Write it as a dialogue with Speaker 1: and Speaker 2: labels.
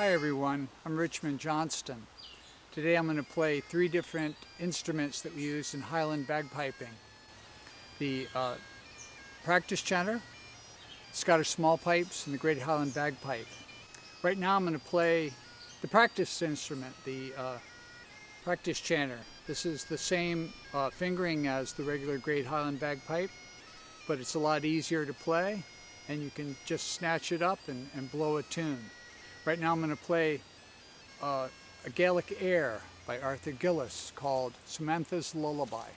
Speaker 1: Hi everyone, I'm Richmond Johnston. Today I'm going to play three different instruments that we use in Highland bagpiping. The uh, practice chanter, Scottish small pipes, and the Great Highland bagpipe. Right now I'm going to play the practice instrument, the uh, practice chanter. This is the same uh, fingering as the regular Great Highland bagpipe, but it's a lot easier to play and you can just snatch it up and, and blow a tune. Right now I'm going to play uh, a Gaelic air by Arthur Gillis called Samantha's Lullaby.